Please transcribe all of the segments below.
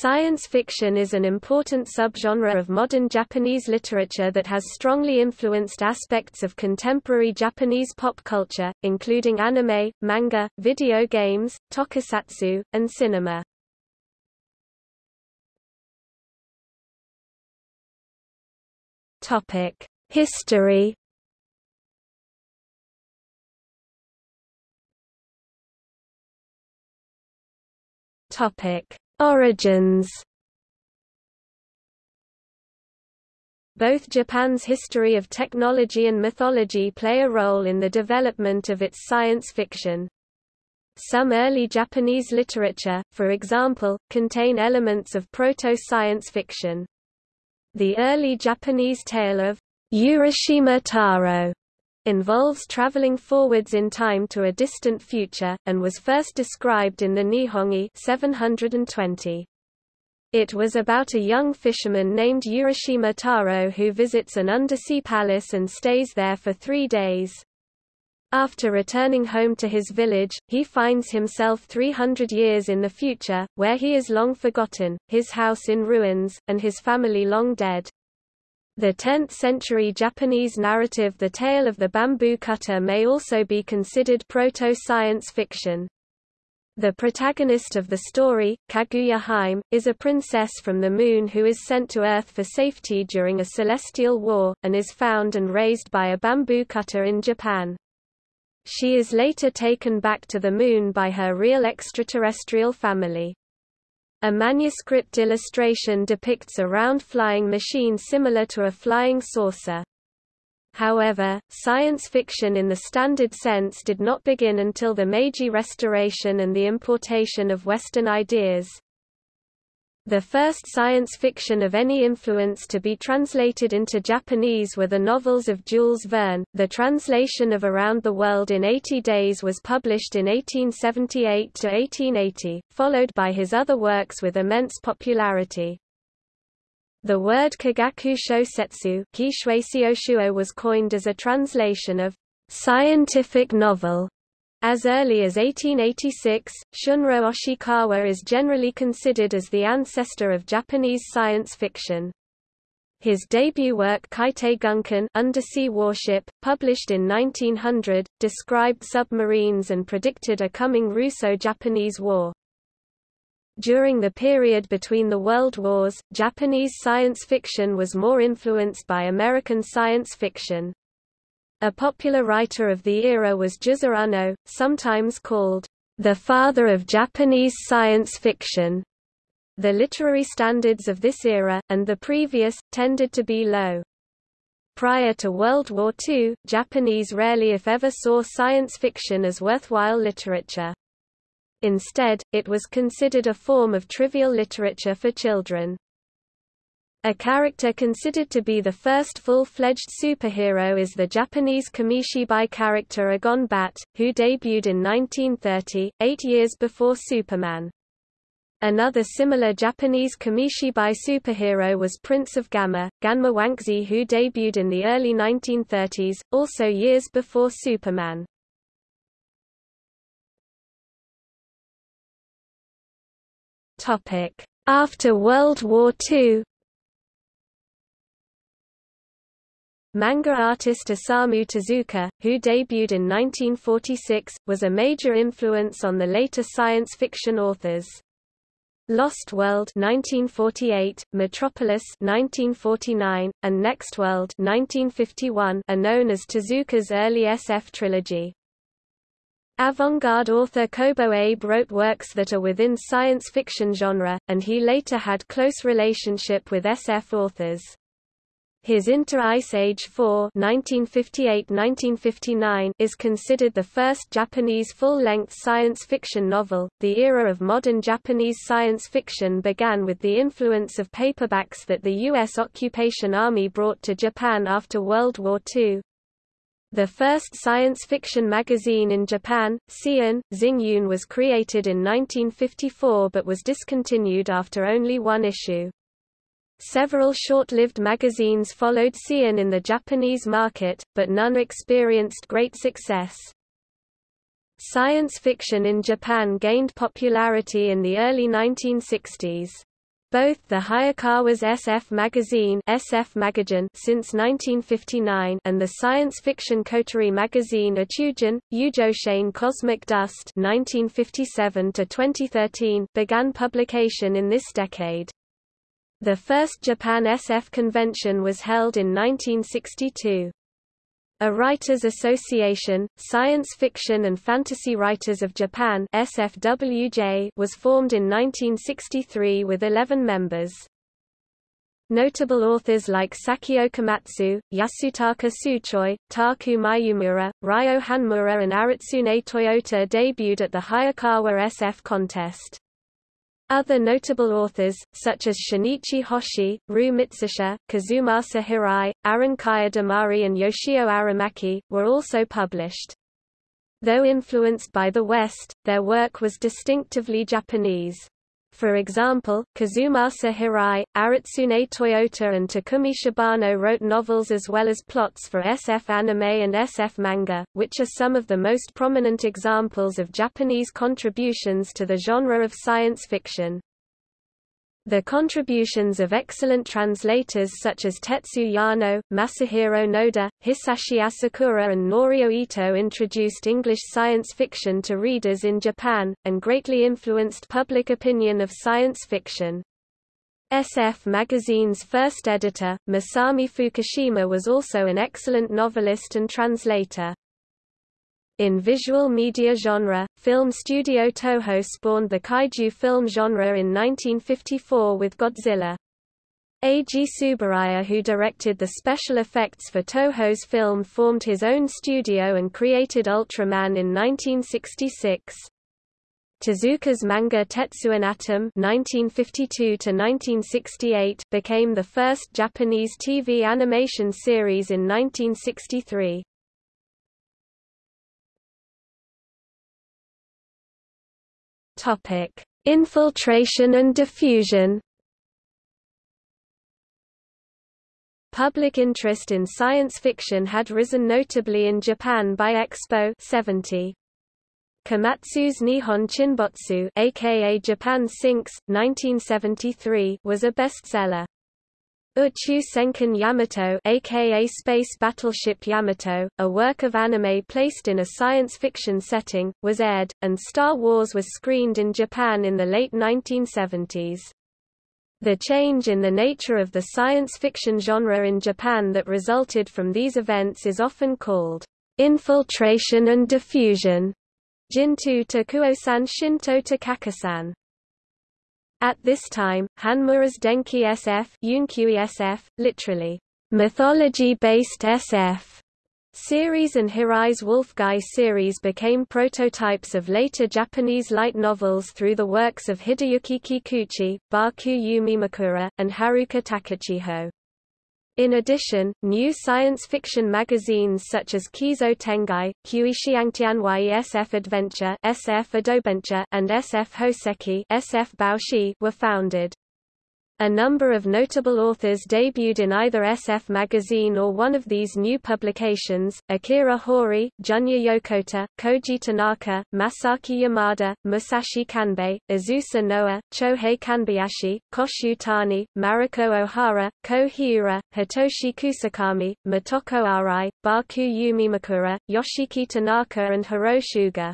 Science fiction is an important subgenre of modern Japanese literature that has strongly influenced aspects of contemporary Japanese pop culture, including anime, manga, video games, tokusatsu, and cinema. History Topic Origins Both Japan's history of technology and mythology play a role in the development of its science fiction. Some early Japanese literature, for example, contain elements of proto-science fiction. The early Japanese tale of Urashima Taro involves traveling forwards in time to a distant future, and was first described in the Nihongi 720. It was about a young fisherman named Urashima Taro who visits an undersea palace and stays there for three days. After returning home to his village, he finds himself 300 years in the future, where he is long forgotten, his house in ruins, and his family long dead. The 10th-century Japanese narrative The Tale of the Bamboo Cutter may also be considered proto-science fiction. The protagonist of the story, Kaguya Hime, is a princess from the moon who is sent to Earth for safety during a celestial war, and is found and raised by a bamboo cutter in Japan. She is later taken back to the moon by her real extraterrestrial family. A manuscript illustration depicts a round flying machine similar to a flying saucer. However, science fiction in the standard sense did not begin until the Meiji Restoration and the importation of Western ideas. The first science fiction of any influence to be translated into Japanese were the novels of Jules Verne. The translation of Around the World in 80 Days was published in 1878 to 1880, followed by his other works with immense popularity. The word Kagaku Shosetsu was coined as a translation of scientific novel as early as 1886, Shunro Oshikawa is generally considered as the ancestor of Japanese science fiction. His debut work Kaitei Gunkan Undersea Warship, published in 1900, described submarines and predicted a coming Russo-Japanese war. During the period between the World Wars, Japanese science fiction was more influenced by American science fiction. A popular writer of the era was Juzo Unno, sometimes called the father of Japanese science fiction. The literary standards of this era, and the previous, tended to be low. Prior to World War II, Japanese rarely if ever saw science fiction as worthwhile literature. Instead, it was considered a form of trivial literature for children. A character considered to be the first full-fledged superhero is the Japanese Kamishibai character Agon Bat, who debuted in 1930, eight years before Superman. Another similar Japanese Kamishibai superhero was Prince of Gamma, Ganma Wankzi who debuted in the early 1930s, also years before Superman. After World War II Manga artist Osamu Tezuka, who debuted in 1946, was a major influence on the later science fiction authors. Lost World 1948, Metropolis 1949, and Next World 1951 are known as Tezuka's early SF trilogy. Avant-garde author Kobo Abe wrote works that are within science fiction genre, and he later had close relationship with SF authors. His Inter Ice Age 4 1958–1959 is considered the first Japanese full-length science fiction novel. The era of modern Japanese science fiction began with the influence of paperbacks that the U.S. occupation army brought to Japan after World War II. The first science fiction magazine in Japan, Seiun, Xingyun was created in 1954 but was discontinued after only one issue. Several short-lived magazines followed Seiun in the Japanese market, but none experienced great success. Science fiction in Japan gained popularity in the early 1960s. Both the Hayakawa's SF magazine SF Magazine since 1959 and the science fiction coterie magazine Uchujin, Ujoshain Cosmic Dust 1957 to 2013 began publication in this decade. The first Japan SF convention was held in 1962. A Writers Association, Science Fiction and Fantasy Writers of Japan SFWJ was formed in 1963 with 11 members. Notable authors like Sakyo Komatsu, Yasutaka Tsutsui, Taku Mayumura, Ryo Hanmura and Aritsune Toyota debuted at the Hayakawa SF contest. Other notable authors, such as Shinichi Hoshi, Ryu Mitsuse, Kazumasa Hirai, Aaron Damari and Yoshio Aramaki, were also published. Though influenced by the West, their work was distinctively Japanese. For example, Kazumasa Hirai, Aritsune Toyota and Takumi Shibano wrote novels as well as plots for SF anime and SF manga, which are some of the most prominent examples of Japanese contributions to the genre of science fiction. The contributions of excellent translators such as Tetsu Yano, Masahiro Noda, Hisashi Asakura and Norio Ito introduced English science fiction to readers in Japan, and greatly influenced public opinion of science fiction. SF magazine's first editor, Masami Fukushima was also an excellent novelist and translator. In visual media genre, film studio Toho spawned the kaiju film genre in 1954 with Godzilla. Eiji Tsuburaya who directed the special effects for Toho's film formed his own studio and created Ultraman in 1966. Tezuka's manga Tetsuwan Atom (1952–1968) became the first Japanese TV animation series in 1963. Topic: Infiltration and diffusion. Public interest in science fiction had risen notably in Japan by Expo 70. Komatsu's Nihon Chinbotsu aka Japan Sinks, 1973 was a bestseller. Uchu Senkan Yamato aka Space Battleship Yamato, a work of anime placed in a science fiction setting, was aired, and Star Wars was screened in Japan in the late 1970s. The change in the nature of the science fiction genre in Japan that resulted from these events is often called infiltration and diffusion. Jintu Takuo-san Shinto Takakasan at this time, Hanmura's Denki SF, SF literally, mythology-based SF, series and Hirai's Wolfguy series became prototypes of later Japanese light novels through the works of Hideyuki Kikuchi, Baku Yumemakura, and Haruka Takachiho. In addition, new science fiction magazines such as Kizo Tengai, Kuishiangtianwai SF Adventure, SF and SF Hoseki SF were founded. A number of notable authors debuted in either SF magazine or one of these new publications, Akira Hori, Junya Yokota, Koji Tanaka, Masaki Yamada, Musashi Kanbei, Azusa Noa, Chohei Kanbayashi, Koshu Tani, Mariko Ohara, Ko Hiura, Hitoshi Kusakami, Motoko Arai, Baku Yumemakura, Yoshiki Tanaka and Hiro Shuga.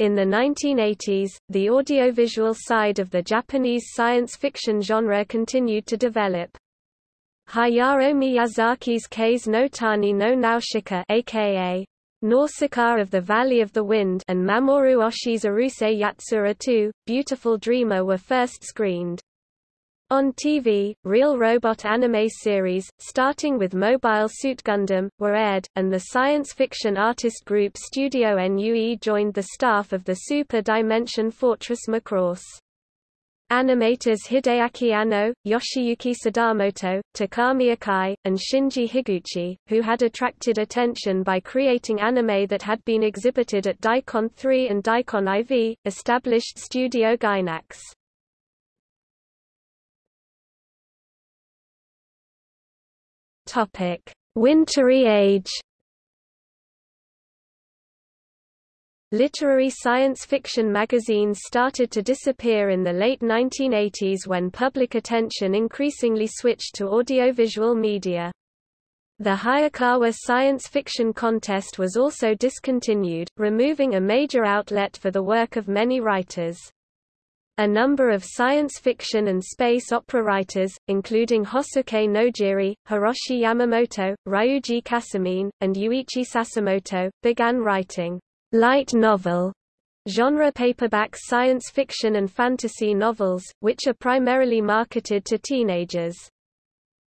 In the 1980s, the audiovisual side of the Japanese science fiction genre continued to develop. Hayao Miyazaki's Kaze no Tani no Nausicaa aka Nausicaa of the Valley of the Wind and Mamoru Oshii's Urusei Yatsura 2, Beautiful Dreamer were first screened. On TV, real robot anime series, starting with Mobile Suit Gundam, were aired, and the science fiction artist group Studio NUE joined the staff of the Super Dimension Fortress Macross. Animators Hideaki Anno, Yoshiyuki Sadamoto, Takami Akai, and Shinji Higuchi, who had attracted attention by creating anime that had been exhibited at Daicon 3 and Daicon IV, established Studio Gainax. Topic: Wintry Age. Literary science fiction magazines started to disappear in the late 1980s when public attention increasingly switched to audiovisual media. The Hayakawa Science Fiction Contest was also discontinued, removing a major outlet for the work of many writers. A number of science fiction and space opera writers, including Hosuke Nojiri, Hiroshi Yamamoto, Ryuji Kasamine, and Yuichi Sasamoto, began writing light novel genre paperback science fiction and fantasy novels, which are primarily marketed to teenagers.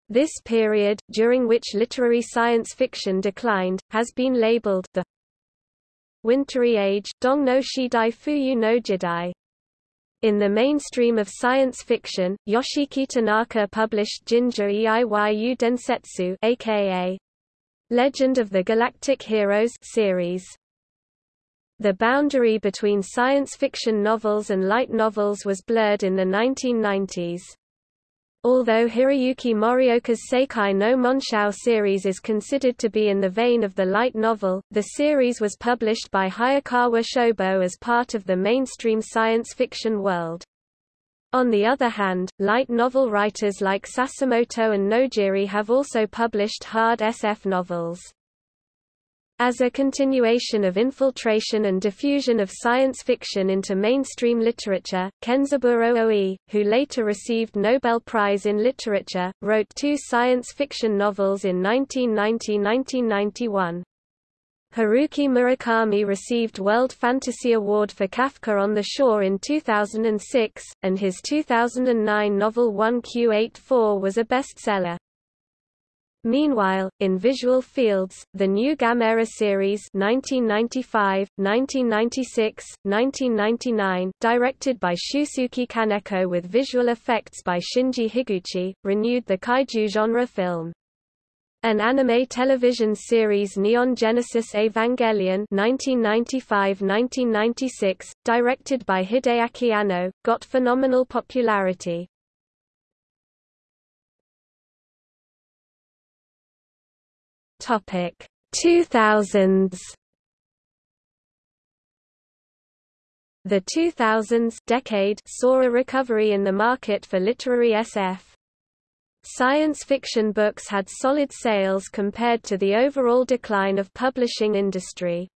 This period, during which literary science fiction declined, has been labeled the Wintry Age Dong no Shidai Fuyu no Jidai. In the mainstream of science fiction, Yoshiki Tanaka published Ginga Eiyu Densetsu aka Legend of the Galactic Heroes series. The boundary between science fiction novels and light novels was blurred in the 1990s. Although Hiroyuki Morioka's Seikai no Monshou series is considered to be in the vein of the light novel, the series was published by Hayakawa Shobo as part of the mainstream science fiction world. On the other hand, light novel writers like Sasamoto and Nojiri have also published hard SF novels. As a continuation of infiltration and diffusion of science fiction into mainstream literature, Kenzaburo Oe, who later received Nobel Prize in Literature, wrote two science fiction novels in 1990–1991. Haruki Murakami received World Fantasy Award for Kafka on the Shore in 2006, and his 2009 novel 1Q84 was a bestseller. Meanwhile, in visual fields, the new Gamera series 1995, 1996, 1999, directed by Shusuke Kaneko with visual effects by Shinji Higuchi, renewed the kaiju genre film. An anime television series Neon Genesis Evangelion 1995-1996, directed by Hideaki Anno, got phenomenal popularity. Topic 2000s The 2000s decade saw a recovery in the market for literary SF. Science fiction books had solid sales compared to the overall decline of publishing industry.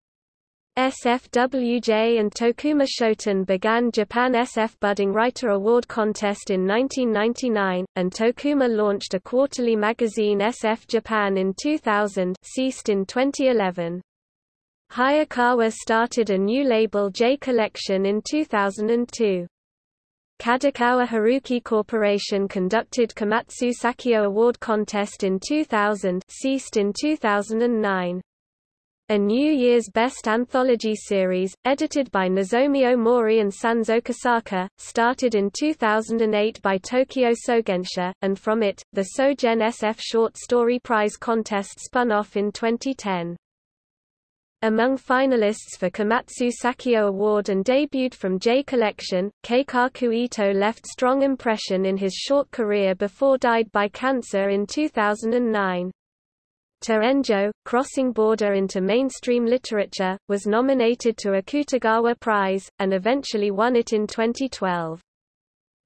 SFWJ and Tokuma Shoten began Japan SF Budding Writer Award Contest in 1999, and Tokuma launched a quarterly magazine SF Japan in 2000 ceased in 2011. Hayakawa started a new label J Collection in 2002. Kadokawa Haruki Corporation conducted Komatsu Sakyo Award Contest in 2000 ceased in 2009. A New Year's Best Anthology series, edited by Nozomi Omori and Sanzo Kosaka, started in 2008 by Tokyo Sogensha, and from it, the Sogen SF Short Story Prize contest spun off in 2010. Among finalists for Komatsu Sakyo Award and debuted from J Collection, Keikaku Ito left strong impression in his short career before died by cancer in 2009. Terenjo, Crossing Border into Mainstream Literature, was nominated to a Akutagawa Prize, and eventually won it in 2012.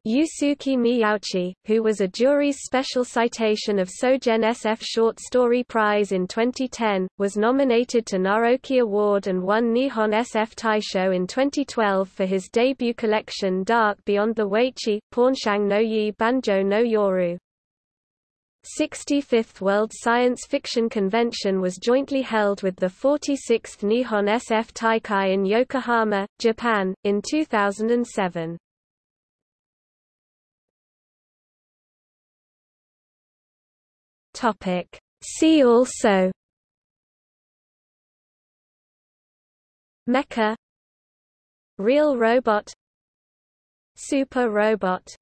Yusuke Miyauchi, who was a jury's special citation of Sogen SF Short Story Prize in 2010, was nominated to Naoki Award and won Nihon SF Taisho in 2012 for his debut collection Dark Beyond the Weiqi, Pornshang no Yi Banjo no Yoru. 65th World Science Fiction Convention was jointly held with the 46th Nihon SF Taikai in Yokohama, Japan, in 2007. Topic. See also Mecha Real robot Super robot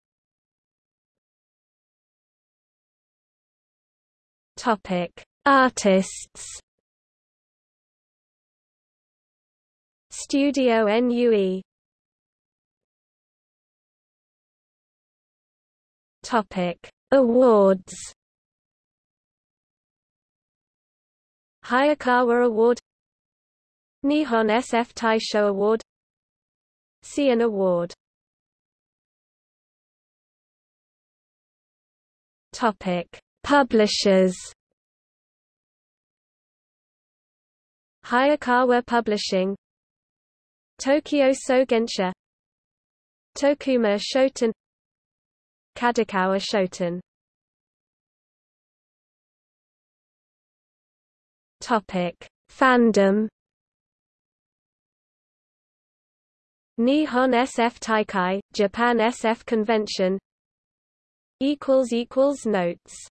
Topic: Artists. Studio NUE. Topic: Awards. Hayakawa Award Nihon SF Taisho Award Seiun Award Topic Publishers. Hayakawa Publishing. Tokyo Sogensha Tokuma Shoten. Kadokawa Shoten. Topic Fandom. Nihon SF Taikai, Japan SF Convention. Equals equals Notes